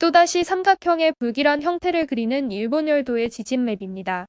또다시 삼각형의 불길한 형태를 그리는 일본 열도의 지진 맵입니다.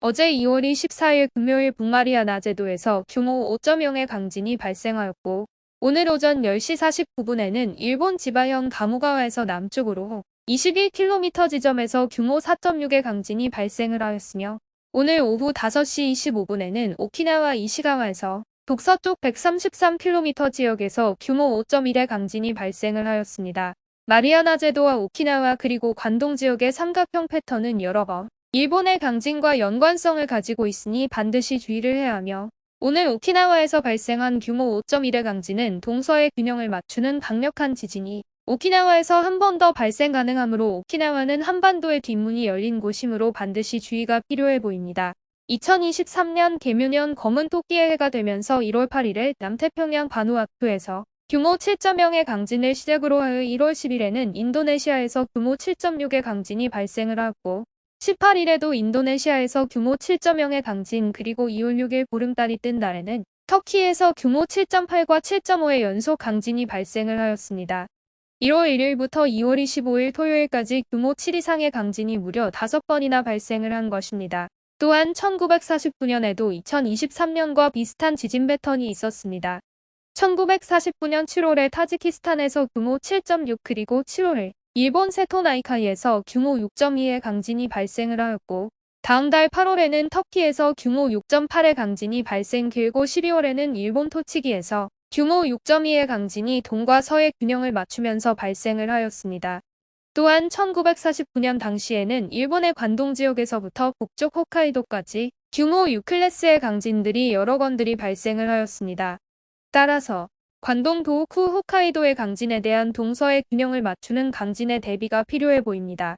어제 2월 24일 금요일 북마리아 나 제도에서 규모 5.0의 강진이 발생하였고 오늘 오전 10시 49분에는 일본 지바현 가무가와에서 남쪽으로 21km 지점에서 규모 4.6의 강진이 발생을 하였으며 오늘 오후 5시 25분에는 오키나와 이시가와에서 북서쪽 133km 지역에서 규모 5.1의 강진이 발생을 하였습니다. 마리아나 제도와 오키나와 그리고 관동 지역의 삼각형 패턴은 여러 번 일본의 강진과 연관성을 가지고 있으니 반드시 주의를 해야 하며 오늘 오키나와에서 발생한 규모 5.1의 강진은 동서의 균형을 맞추는 강력한 지진이 오키나와에서 한 번 더 발생 가능하므로 오키나와는 한반도의 뒷문이 열린 곳이므로 반드시 주의가 필요해 보입니다. 2023년 개묘년 검은 토끼의 해가 되면서 1월 8일에 남태평양 바누아투에서 규모 7.0의 강진을 시작으로 하여 1월 10일에는 인도네시아에서 규모 7.6의 강진이 발생을 하고 18일에도 인도네시아에서 규모 7.0의 강진 그리고 2월 6일 보름달이 뜬 날에는 터키에서 규모 7.8과 7.5의 연속 강진이 발생을 하였습니다. 1월 1일부터 2월 25일 토요일까지 규모 7 이상의 강진이 무려 5번이나 발생을 한 것입니다. 또한 1949년에도 2023년과 비슷한 지진 패턴이 있었습니다. 1949년 7월에 타지키스탄에서 규모 7.6 그리고 7월 일본 세토나이카이에서 규모 6.2의 강진이 발생을 하였고 다음 달 8월에는 터키에서 규모 6.8의 강진이 발생 길고 12월에는 일본 토치기에서 규모 6.2의 강진이 동과 서의 균형을 맞추면서 발생을 하였습니다. 또한 1949년 당시에는 일본의 관동 지역에서부터 북쪽 홋카이도까지 규모 6클래스의 강진들이 여러 건들이 발생을 하였습니다. 따라서 관동 도호쿠 홋카이도의 강진에 대한 동서의 균형을 맞추는 강진의 대비가 필요해 보입니다.